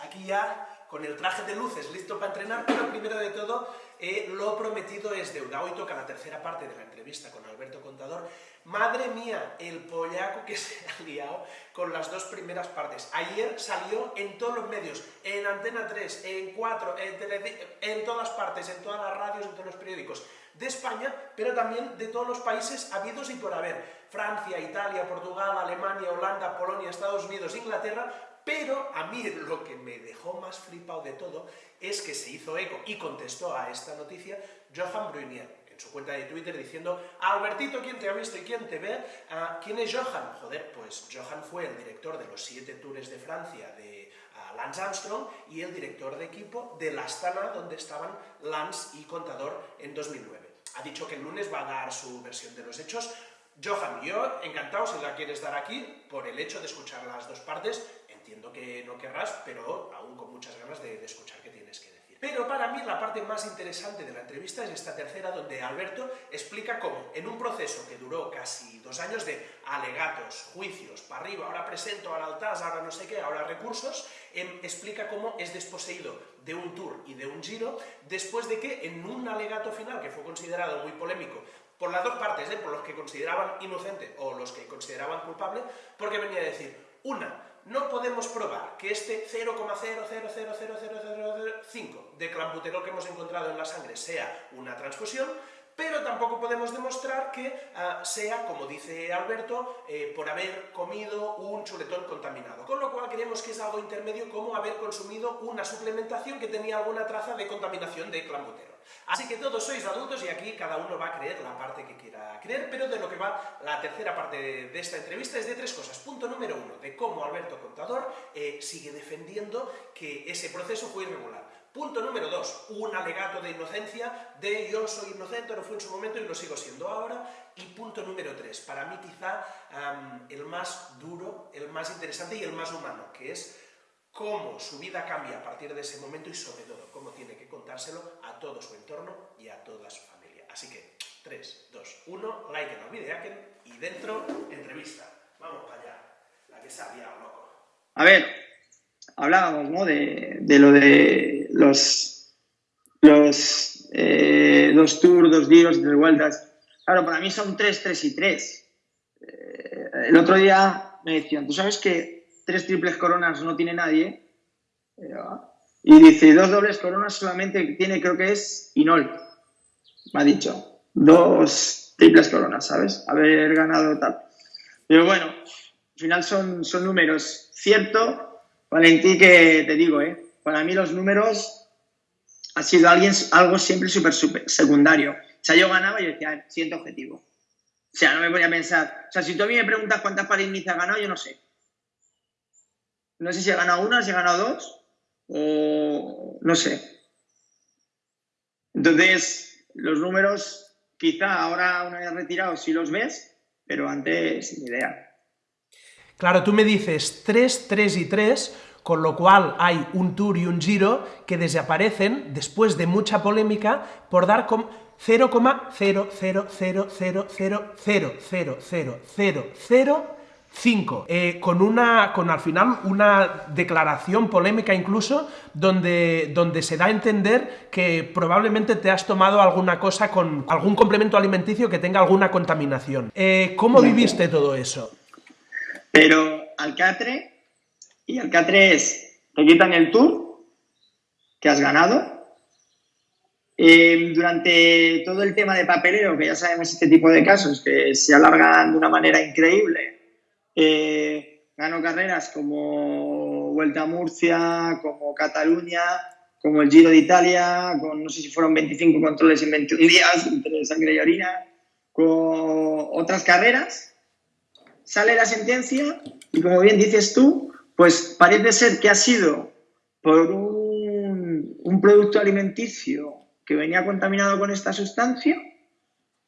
aquí ya con el traje de luces listo para entrenar, pero primero de todo, eh, lo prometido es deuda. Hoy toca la tercera parte de la entrevista con Alberto Contador. Madre mía, el pollaco que se ha liado con las dos primeras partes. Ayer salió en todos los medios, en Antena 3, en 4, en, en todas partes, en todas las radios, en todos los periódicos de España, pero también de todos los países habidos y por haber. Francia, Italia, Portugal, Alemania, Holanda, Polonia, Estados Unidos, Inglaterra, pero a mí lo que me dejó más flipado de todo es que se hizo eco y contestó a esta noticia Johan Brunier en su cuenta de Twitter diciendo Albertito, ¿quién te ha visto y quién te ve? Ah, ¿Quién es Johan? Joder, pues Johan fue el director de los siete tours de Francia de uh, Lance Armstrong y el director de equipo de la Astana donde estaban Lance y Contador en 2009. Ha dicho que el lunes va a dar su versión de los hechos. Johan, yo encantado si la quieres dar aquí por el hecho de escuchar las dos partes entiendo que no querrás, pero aún con muchas ganas de, escuchar qué tienes que decir. Pero para mí la parte más interesante de la entrevista es esta tercera, donde Alberto explica cómo, en un proceso que duró casi dos años de alegatos, juicios, para arriba, ahora presento, ahora altas, ahora no sé qué, ahora recursos, em, explica cómo es desposeído de un tour y de un giro, después de que en un alegato final, que fue considerado muy polémico, por las dos partes, ¿eh? por los que consideraban inocente o los que consideraban culpable, porque venía a decir, una, no podemos probar que este 0,0000005 de clambuterol que hemos encontrado en la sangre sea una transfusión, pero tampoco podemos demostrar que uh, sea, como dice Alberto, eh, por haber comido un chuletón contaminado. Con lo cual creemos que es algo intermedio como haber consumido una suplementación que tenía alguna traza de contaminación de clambuterol. Así que todos sois adultos y aquí cada uno va a creer la parte que quiera creer, pero de lo que va la tercera parte de esta entrevista es de tres cosas. Punto número uno, de cómo Alberto Contador eh, sigue defendiendo que ese proceso fue irregular. Punto número dos, un alegato de inocencia de yo soy inocente, lo fui en su momento y lo sigo siendo ahora. Y punto número tres, para mí quizá el más duro, el más interesante y el más humano, que es cómo su vida cambia a partir de ese momento y sobre todo cómo tiene que contárselo a todo su entorno y a toda su familia. Así que 3, 2, 1, like en el video y dentro entrevista. Vamos para allá, la que se ha loco. A ver, hablábamos ¿no? de lo de los, los eh, dos tours, dos giros, tres vueltas. Claro, para mí son tres, tres y tres. Eh, el otro día me decían, ¿tú sabes que tres triples coronas no tiene nadie? Y dice, dos dobles coronas solamente tiene, creo que es Inol. Me ha dicho. Dos triples coronas, ¿sabes? Haber ganado tal. Pero bueno, al final son, son números. Cierto Valentí, que te digo, ¿eh? Para mí los números ha sido alguien, algo siempre súper secundario. O sea, yo ganaba y yo decía, siguiente objetivo. O sea, no me voy a pensar. O sea, si tú a mí me preguntas cuántas París ha ganado, yo no sé. No sé si he ganado una, si he ganado dos, o no sé. Entonces, los números, quizá ahora una vez retirado sí los ves, pero antes sin idea. Claro, tú me dices 3, 3 y 3, con lo cual hay un tour y un giro que desaparecen después de mucha polémica por dar con 0,000000005 eh, con una con al final una declaración polémica incluso donde, donde se da a entender que probablemente te has tomado alguna cosa con algún complemento alimenticio que tenga alguna contaminación. Eh, ¿Cómo viviste todo eso? Pero Alcatre, y Alcatre es, te quitan el tour que has ganado. Eh, durante todo el tema de papeleo, que ya sabemos este tipo de casos, que se alargan de una manera increíble, eh, gano carreras como Vuelta a Murcia, como Cataluña, como el Giro de Italia, con no sé si fueron 25 controles en 21 días entre sangre y orina, con otras carreras sale la sentencia y como bien dices tú, pues parece ser que ha sido por un, producto alimenticio que venía contaminado con esta sustancia,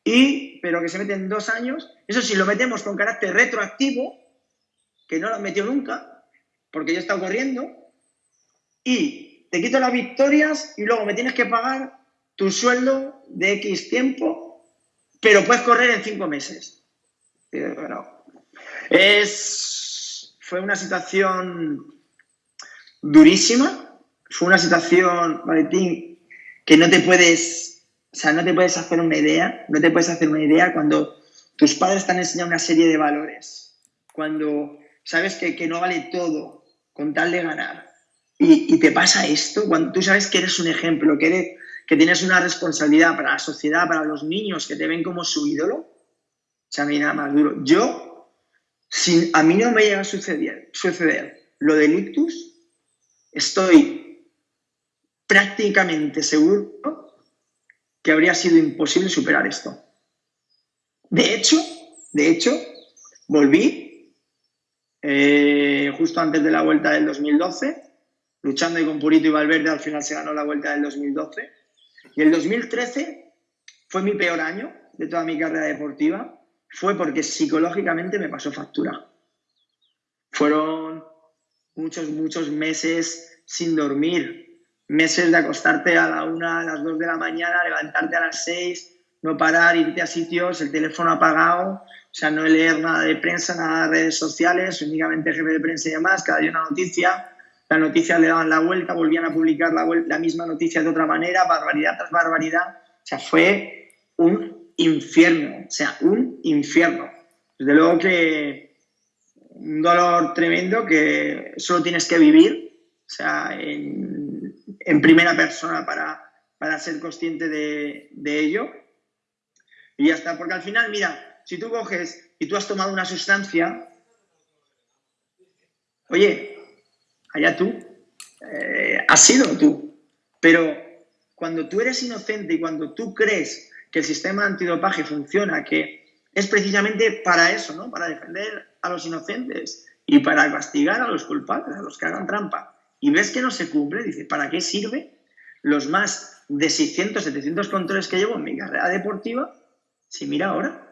y, pero que se mete en dos años. Eso sí, lo metemos con carácter retroactivo, que no lo metió nunca, porque ya está ocurriendo, y te quito las victorias y luego me tienes que pagar tu sueldo de X tiempo, pero puedes correr en cinco meses. bueno, es, fue una situación durísima. Fue una situación, Valentín, que no te puedes, o sea, no te puedes hacer una idea, no te puedes hacer una idea cuando tus padres te han enseñado una serie de valores, cuando sabes que, que no vale todo con tal de ganar. Y, te pasa esto, cuando tú sabes que eres un ejemplo, que, eres, que tienes una responsabilidad para la sociedad, para los niños que te ven como su ídolo, o sea, mí nada más duro. Yo, si a mí no me llega a suceder, suceder lo del ictus, estoy prácticamente seguro que habría sido imposible superar esto. De hecho, de hecho, volví eh, justo antes de la vuelta del 2012, luchando y con Purito y Valverde, al final se ganó la vuelta del 2012. Y el 2013 fue mi peor año de toda mi carrera deportiva, fue porque psicológicamente me pasó factura. Fueron muchos, muchos meses sin dormir, meses de acostarte a la una, a las dos de la mañana, levantarte a las seis, no parar, irte a sitios, el teléfono apagado, o sea, no leer nada de prensa, nada de redes sociales, únicamente jefe de prensa y demás, cada día una noticia, la noticia le daban la vuelta, volvían a publicar la, la misma noticia de otra manera, barbaridad tras barbaridad, o sea, fue un infierno, o sea, un infierno. Desde luego que un dolor tremendo que solo tienes que vivir, o sea, en, en primera persona para, para ser consciente de, de ello y ya está, porque al final, mira, si tú coges y tú has tomado una sustancia, oye, allá tú, eh, has sido tú, pero cuando tú eres inocente y cuando tú crees que el sistema antidopaje funciona, que es precisamente para eso, ¿no? Para defender a los inocentes y para castigar a los culpables, a los que hagan trampa. Y ves que no se cumple, dice, ¿para qué sirve los más de 600, 700 controles que llevo en mi carrera deportiva si mira ahora.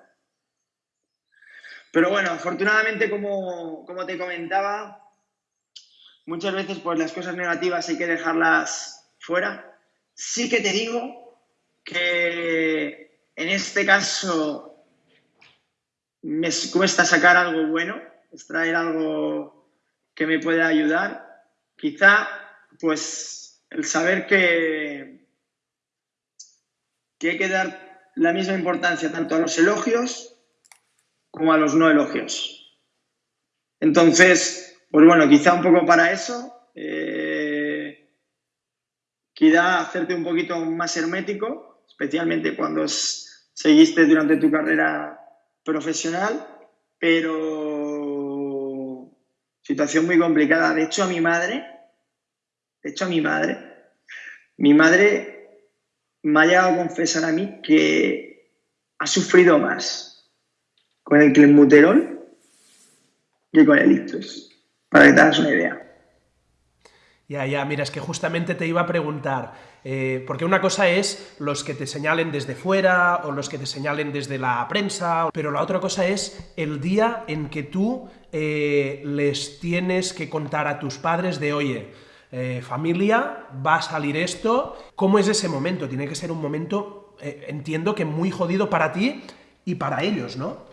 Pero bueno, afortunadamente, como, como te comentaba, muchas veces pues las cosas negativas hay que dejarlas fuera. Sí que te digo que en este caso me cuesta sacar algo bueno, extraer algo que me pueda ayudar. Quizá, pues, el saber que, que hay que dar la misma importancia tanto a los elogios como a los no elogios. Entonces, pues bueno, quizá un poco para eso, eh, quizá hacerte un poquito más hermético, especialmente cuando seguiste durante tu carrera profesional, pero situación muy complicada. De hecho, a mi madre, de hecho, a mi madre, mi madre me ha llegado a confesar a mí que ha sufrido más con el clenbuterol que con el ictus, para que te hagas una idea. Ya, ya, mira, es que justamente te iba a preguntar, eh, porque una cosa es los que te señalen desde fuera o los que te señalen desde la prensa, pero la otra cosa es el día en que tú eh, les tienes que contar a tus padres de, oye, eh, familia, va a salir esto. ¿Cómo es ese momento? Tiene que ser un momento, entiendo que muy jodido para ti y para ellos, ¿no?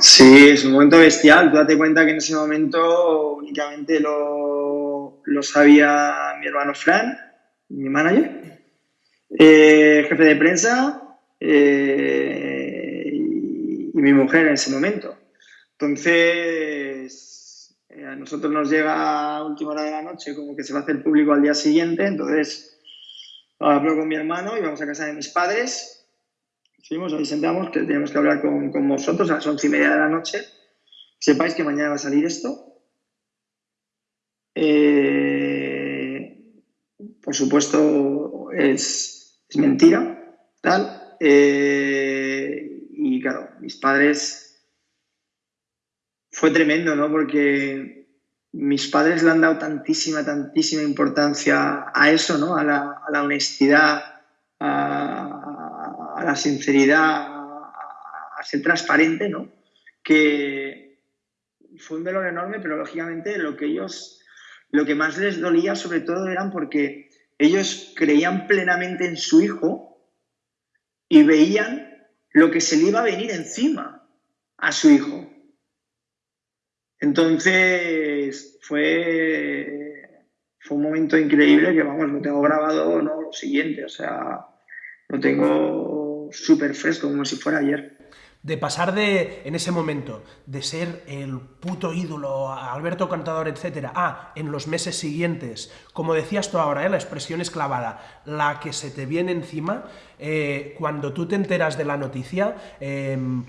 Sí, es un momento bestial. Tú date cuenta que en ese momento únicamente lo, sabía mi hermano Fran, mi manager, eh, jefe de prensa y mi mujer en ese momento. Entonces, eh, a nosotros nos llega a última hora de la noche como que se va a hacer público al día siguiente, entonces hablo con mi hermano y vamos a casa de mis padres. Fuimos, ahí sentamos, que tenemos que hablar con, con vosotros a las once y media de la noche. Sepáis que mañana va a salir esto. Eh, por supuesto, es, mentira, tal. Eh, y claro, mis padres fue tremendo, ¿no? Porque mis padres le han dado tantísima, tantísima importancia a eso, ¿no? A la, honestidad, a, la sinceridad, a, ser transparente, ¿no? Que fue un dolor enorme, pero lógicamente lo que ellos, lo que más les dolía sobre todo eran porque ellos creían plenamente en su hijo y veían lo que se le iba a venir encima a su hijo. Entonces, fue, fue un momento increíble que, vamos, lo tengo grabado, no, lo siguiente, o sea, lo tengo súper fresco, como si fuera ayer de pasar de, en ese momento, de ser el puto ídolo, Alberto Cantador, etcétera, a, en los meses siguientes, como decías tú ahora, ¿eh? la expresión es clavada, la que se te viene encima, eh, cuando tú te enteras de la noticia, em,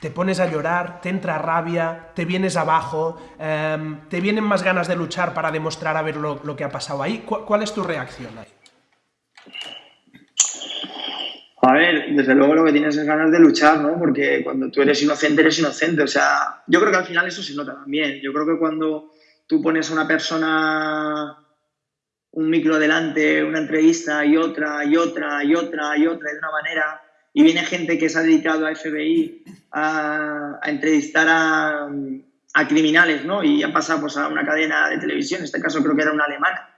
te pones a llorar, te entra rabia, te vienes abajo, em, te vienen más ganas de luchar para demostrar a ver lo, que ha pasado ahí. ¿Cuál es tu reacción ahí? A ver, desde luego lo que tienes es ganas de luchar, ¿no? Porque cuando tú eres inocente, eres inocente. O sea, yo creo que al final eso se nota también. Yo creo que cuando tú pones a una persona un micro delante, una entrevista y otra, y otra, y otra, y otra, de una manera, y viene gente que se ha dedicado a FBI a, entrevistar a, criminales, ¿no? Y han pasado pues, a una cadena de televisión, en este caso creo que era una alemana,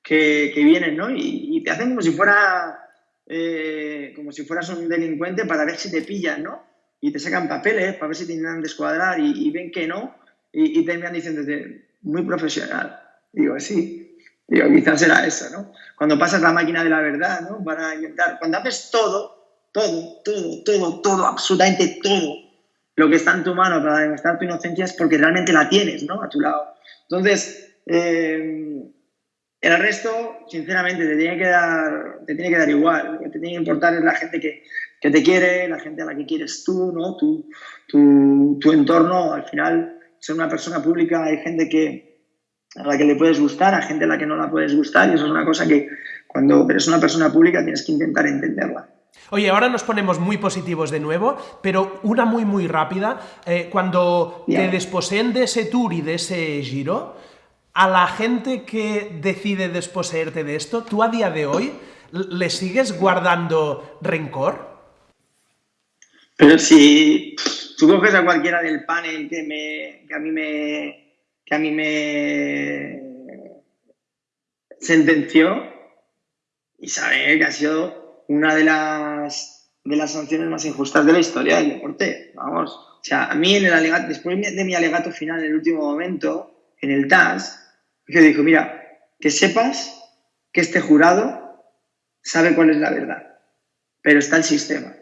que, vienen, ¿no? Y, y te hacen como si fuera eh, como si fueras un delincuente para ver si te pillan, ¿no? Y te sacan papeles para ver si te intentan descuadrar y, ven que no y, y terminan diciendo, muy profesional. Digo, sí. Digo, quizás era eso, ¿no? Cuando pasas la máquina de la verdad, ¿no? Para intentar, cuando haces todo, todo, todo, todo, todo, absolutamente todo lo que está en tu mano para demostrar tu inocencia es porque realmente la tienes, ¿no? A tu lado. Entonces, eh, el resto, sinceramente, te tiene que dar, te tiene que dar igual. Lo que te tiene que importar es la gente que, que te quiere, la gente a la que quieres tú, ¿no? Tu, tu, tu, entorno. Al final, ser una persona pública, hay gente que, a la que le puedes gustar, hay gente a la que no la puedes gustar, y eso es una cosa que cuando eres una persona pública tienes que intentar entenderla. Oye, ahora nos ponemos muy positivos de nuevo, pero una muy, muy rápida. Eh, cuando te desposeen de ese tour y de ese giro, a la gente que decide desposeerte de esto, ¿tú a día de hoy le sigues guardando rencor? Pero si tú coges a cualquiera del panel que, me, que a mí me que a mí me sentenció y sabe que ha sido una de las de las sanciones más injustas de la historia del deporte. Vamos, o sea, a mí en el alegato, después de mi alegato final en el último momento, en el TAS, que dijo, mira, que sepas que este jurado sabe cuál es la verdad, pero está el sistema.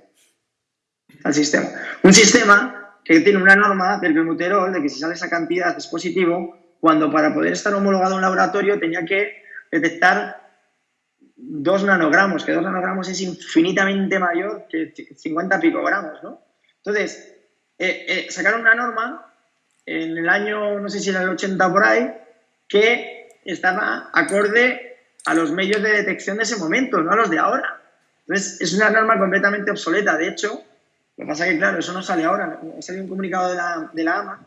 Está el sistema. Un sistema que tiene una norma del bemuterol de que si sale esa cantidad es positivo, cuando para poder estar homologado en un laboratorio tenía que detectar dos nanogramos, que dos nanogramos es infinitamente mayor que 50 picogramos, ¿no? Entonces, eh, eh, sacaron una norma en el año, no sé si era el 80 por ahí, que estaba acorde a los medios de detección de ese momento, no a los de ahora. Entonces, es una norma completamente obsoleta. De hecho, lo que pasa es que, claro, eso no sale ahora. Ha salido un comunicado de la, de la AMA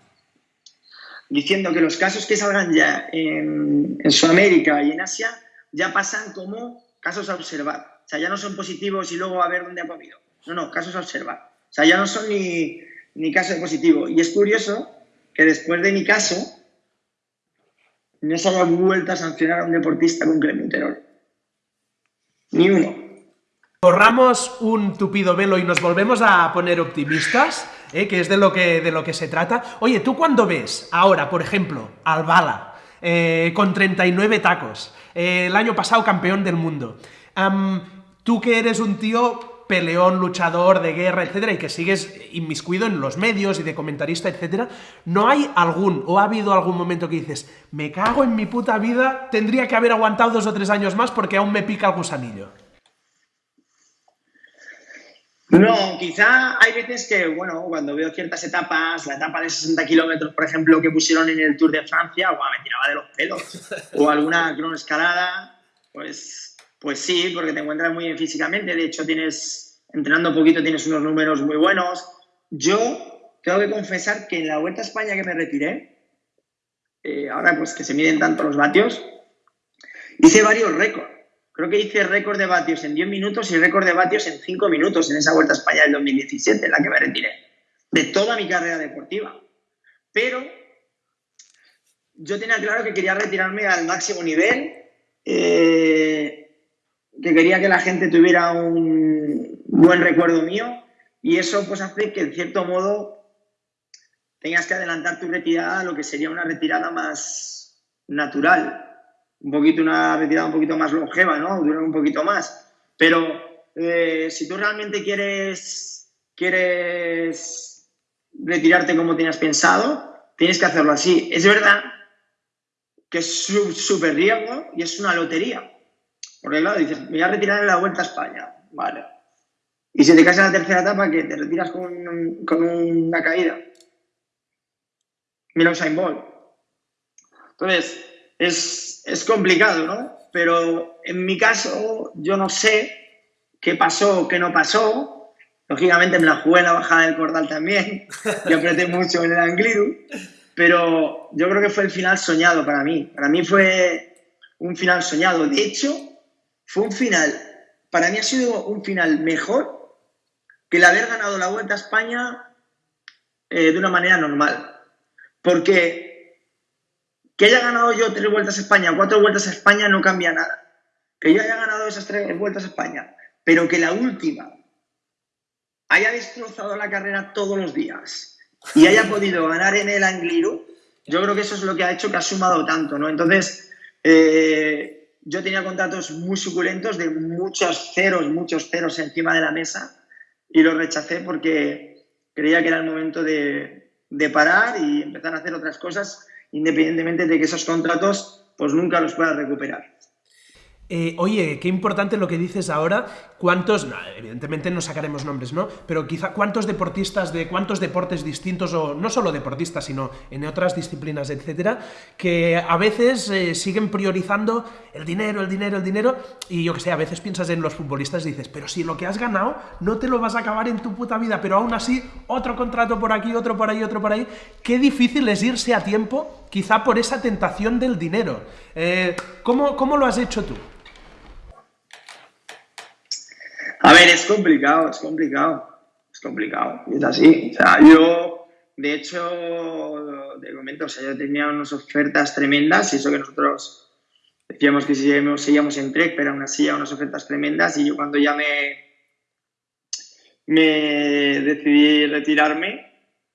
diciendo que los casos que salgan ya en, en Sudamérica y en Asia ya pasan como casos a observar. O sea, ya no son positivos y luego a ver dónde ha comido. No, no, casos a observar. O sea, ya no son ni, ni casos de positivo. Y es curioso que después de mi caso, no se haya vuelto a sancionar a un deportista con clementerol. Ni uno. Borramos un tupido velo y nos volvemos a poner optimistas, ¿eh? que es de lo que, de lo que se trata. Oye, ¿tú cuando ves ahora, por ejemplo, al Bala, eh, con 39 tacos, eh, el año pasado campeón del mundo, tú que eres un tío peleón, luchador de guerra, etcétera, y que sigues inmiscuido en los medios y de comentarista, etcétera, ¿no hay algún o ha habido algún momento que dices, me cago en mi puta vida, tendría que haber aguantado dos o tres años más porque aún me pica el gusanillo? No, quizá hay veces que, bueno, cuando veo ciertas etapas, la etapa de 60 kilómetros, por ejemplo, que pusieron en el Tour de Francia, me tiraba de los pelos. O alguna cronoescalada, pues pues sí, porque te encuentras muy bien físicamente. De hecho, tienes, entrenando poquito, tienes unos números muy buenos. Yo tengo que confesar que en la Vuelta a España que me retiré, eh, ahora pues que se miden tanto los vatios, hice varios récords. Creo que hice récord de vatios en 10 minutos y récord de vatios en 5 minutos en esa Vuelta a España del 2017, en la que me retiré, de toda mi carrera deportiva. Pero yo tenía claro que quería retirarme al máximo nivel. Eh, que quería que la gente tuviera un buen recuerdo mío y eso pues hace que en cierto modo tengas que adelantar tu retirada a lo que sería una retirada más natural, un poquito una retirada un poquito más longeva, ¿no? Durar un poquito más. Pero eh, si tú realmente quieres, quieres retirarte como tenías pensado, tienes que hacerlo así. Es verdad que es súper riesgo y es una lotería. Porque claro, dices, me voy a retirar en la Vuelta a España. Vale. Y si te caes en la tercera etapa, que te retiras con, con una caída. Mira Usain Bolt. Entonces, es, es complicado, ¿no? Pero en mi caso, yo no sé qué pasó, qué no pasó. Lógicamente me la jugué en la bajada del cordal también y apreté mucho en el Angliru, pero yo creo que fue el final soñado para mí. Para mí fue un final soñado. De hecho, fue un final, para mí ha sido un final mejor que el haber ganado la Vuelta a España eh, de una manera normal. Porque que haya ganado yo tres vueltas a España, cuatro vueltas a España no cambia nada. Que yo haya ganado esas tres vueltas a España, pero que la última haya destrozado la carrera todos los días y haya podido ganar en el Angliru, yo creo que eso es lo que ha hecho que ha sumado tanto, ¿no? Entonces, eh, yo tenía contratos muy suculentos de muchos ceros, muchos ceros encima de la mesa y los rechacé porque creía que era el momento de, de parar y empezar a hacer otras cosas independientemente de que esos contratos pues nunca los puedas recuperar. Eh, oye, qué importante lo que dices ahora. ¿Cuántos, evidentemente no sacaremos nombres, ¿no? Pero quizá cuántos deportistas de cuántos deportes distintos, o no solo deportistas, sino en otras disciplinas, etcétera, que a veces eh, siguen priorizando el dinero, el dinero, el dinero, y yo que sé, a veces piensas en los futbolistas y dices, pero si lo que has ganado no te lo vas a acabar en tu puta vida, pero aún así, otro contrato por aquí, otro por ahí, otro por ahí. Qué difícil es irse a tiempo, quizá por esa tentación del dinero. Eh, ¿cómo, ¿Cómo lo has hecho tú? A ver, es complicado, es complicado, es complicado, es así. O sea, yo, de hecho, te comento, o sea, yo tenía unas ofertas tremendas y eso que nosotros decíamos que seguíamos, seguíamos en Trek, pero aún así unas ofertas tremendas y yo cuando ya me, me decidí retirarme,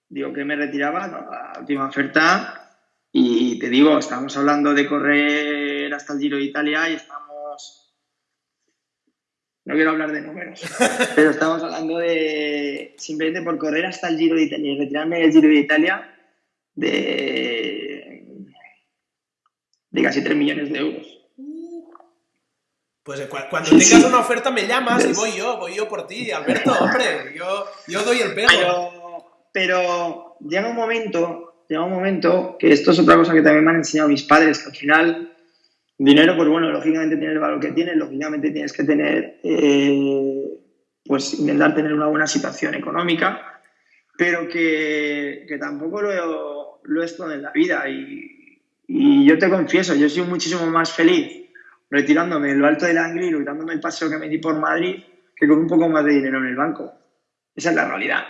digo que me retiraba, la última oferta, y te digo, estábamos hablando de correr hasta el Giro de Italia y estábamos no quiero hablar de números, pero estamos hablando de simplemente por correr hasta el Giro de Italia y retirarme del Giro de Italia de, de casi 3 millones de euros. Pues cuando tengas una oferta me llamas y voy yo, voy yo por ti, Alberto, hombre, yo, yo doy el pego. Pero, pero llega un momento, llega un momento, que esto es otra cosa que también me han enseñado mis padres, que al final Dinero, pues bueno, lógicamente tiene el valor que tiene, lógicamente tienes que tener, eh, pues intentar tener una buena situación económica, pero que, que tampoco lo, lo, es todo en la vida. Y, yo te confieso, yo soy muchísimo más feliz retirándome en lo alto del Angliru y dándome el paseo que me di por Madrid que con un poco más de dinero en el banco. Esa es la realidad.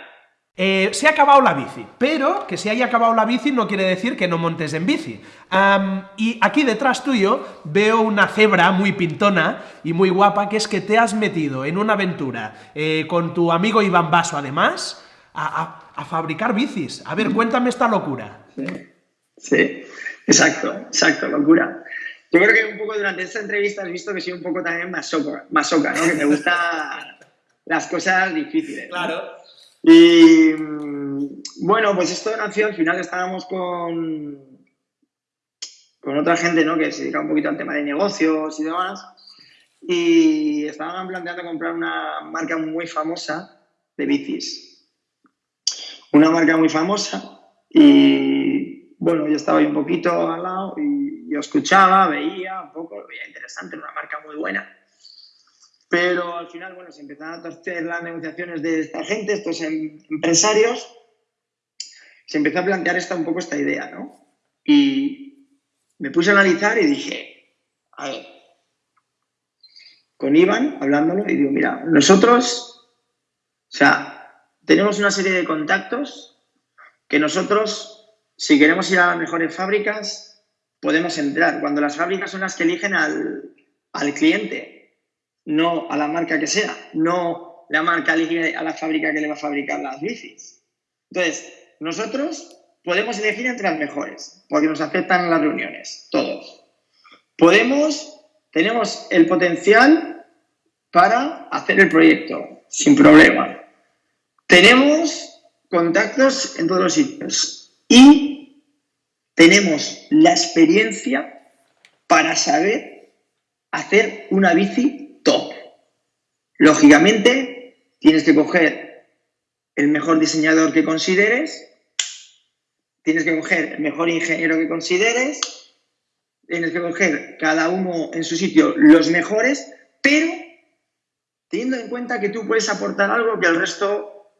Eh, se ha acabado la bici, pero que se haya acabado la bici no quiere decir que no montes en bici. y aquí detrás tuyo veo una cebra muy pintona y muy guapa, que es que te has metido en una aventura eh, con tu amigo Iván Basso, además, a, fabricar bicis. A ver, cuéntame esta locura. Sí, exacto, exacto, locura. Yo creo que un poco durante esta entrevista has visto que soy un poco también masoca, masoca ¿no? Que me gustan las cosas difíciles. Claro. Y mm, bueno, pues esto nació, al final estábamos con, con otra gente ¿no? que se dedica un poquito al tema de negocios y demás, y estaban planteando comprar una marca muy famosa de bicis. Una marca muy famosa y bueno, yo estaba ahí un poquito al lado y yo escuchaba, veía un poco, lo veía interesante, una marca muy buena. Pero al final, bueno, se empezaron a torcer las negociaciones de esta gente, estos em, empresarios, se empezó a plantear esta, un poco esta idea, ¿no? Y me puse a analizar y dije, a ver, con Iván, hablándolo, y digo, mira, nosotros, o sea, tenemos una serie de contactos que nosotros, si queremos ir a las mejores fábricas, podemos entrar. Cuando las fábricas son las que eligen al, al cliente, no a la marca que sea, no la marca a la fábrica que le va a fabricar las bicis. Entonces, nosotros podemos elegir entre las mejores, porque nos aceptan las reuniones, todos. Podemos, tenemos el potencial para hacer el proyecto, sin problema. Tenemos contactos en todos los sitios y tenemos la experiencia para saber hacer una bici. Lógicamente, tienes que coger el mejor diseñador que consideres, tienes que coger el mejor ingeniero que consideres, tienes que coger cada uno en su sitio los mejores, pero teniendo en cuenta que tú puedes aportar algo que el resto,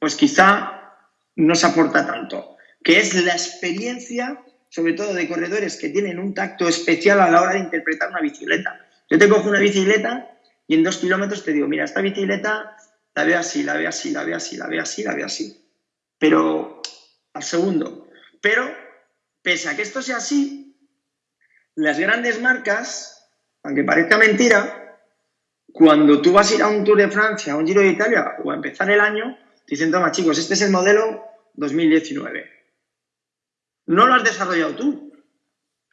pues quizá no se aporta tanto, que es la experiencia, sobre todo de corredores que tienen un tacto especial a la hora de interpretar una bicicleta. Yo te cojo una bicicleta y en dos kilómetros te digo, mira, esta bicicleta la veo así, la veo así, la veo así, la veo así, la veo así. Pero al segundo. Pero, pese a que esto sea así, las grandes marcas, aunque parezca mentira, cuando tú vas a ir a un Tour de Francia, a un Giro de Italia o a empezar el año, te dicen, toma chicos, este es el modelo 2019. No lo has desarrollado tú.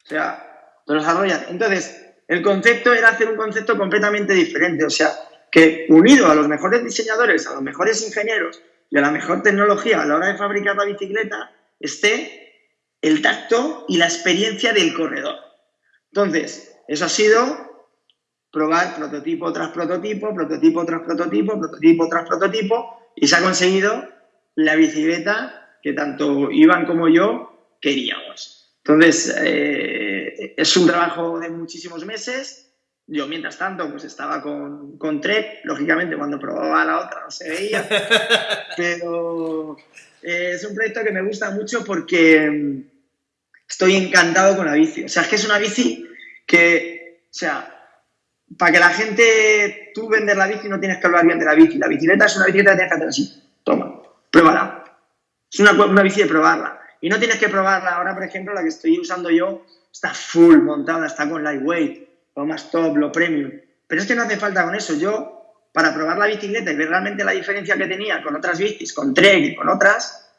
O sea, lo desarrollan. Entonces, el concepto era hacer un concepto completamente diferente. O sea, que unido a los mejores diseñadores, a los mejores ingenieros y a la mejor tecnología a la hora de fabricar la bicicleta, esté el tacto y la experiencia del corredor. Entonces, eso ha sido probar prototipo tras prototipo, prototipo tras prototipo, prototipo tras prototipo, y se ha conseguido la bicicleta que tanto Iván como yo queríamos. Entonces, eh, es un trabajo de muchísimos meses, yo, mientras tanto, pues estaba con, con Trek, lógicamente cuando probaba la otra no se veía, pero eh, es un proyecto que me gusta mucho porque mm, estoy encantado con la bici. O sea, es que es una bici que, o sea, para que la gente, tú vender la bici no tienes que hablar bien de la bici. La bicicleta es una bicicleta que tienes que hacer así. Toma, pruébala. Es una, una bici de probarla. Y no tienes que probarla. Ahora, por ejemplo, la que estoy usando yo está full montada, está con lightweight lo más top, lo premium. Pero es que no hace falta con eso. Yo, para probar la bicicleta y ver realmente la diferencia que tenía con otras bicis, con Trek y con otras,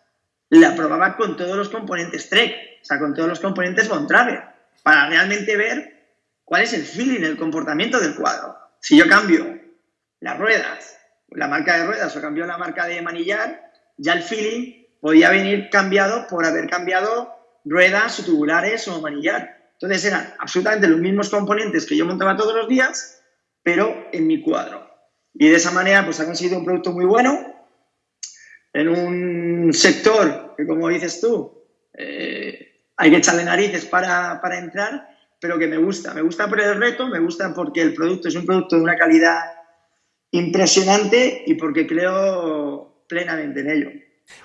la probaba con todos los componentes Trek, o sea, con todos los componentes Bontrager, para realmente ver cuál es el feeling, el comportamiento del cuadro. Si yo cambio las ruedas, la marca de ruedas o cambio la marca de manillar, ya el feeling podía venir cambiado por haber cambiado ruedas o tubulares o manillar. Entonces eran absolutamente los mismos componentes que yo montaba todos los días, pero en mi cuadro. Y de esa manera pues ha conseguido un producto muy bueno en un sector que, como dices tú, eh, hay que echarle narices para, para entrar, pero que me gusta. Me gusta por el reto, me gusta porque el producto es un producto de una calidad impresionante y porque creo plenamente en ello.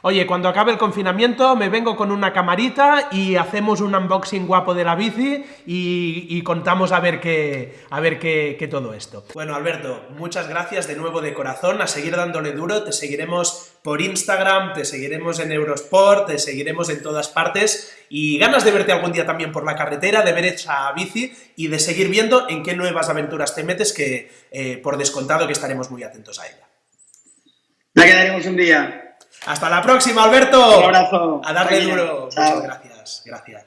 Oye, cuando acabe el confinamiento me vengo con una camarita y hacemos un unboxing guapo de la bici y, contamos a ver, qué, a ver qué, todo esto. Bueno, Alberto, muchas gracias de nuevo de corazón, a seguir dándole duro, te seguiremos por Instagram, te seguiremos en Eurosport, te seguiremos en todas partes y ganas de verte algún día también por la carretera, de ver esa bici y de seguir viendo en qué nuevas aventuras te metes que eh, por descontado que estaremos muy atentos a ella. La quedaremos un día. Hasta la próxima, Alberto. Un abrazo. A darle duro. Muchas gracias. Gracias.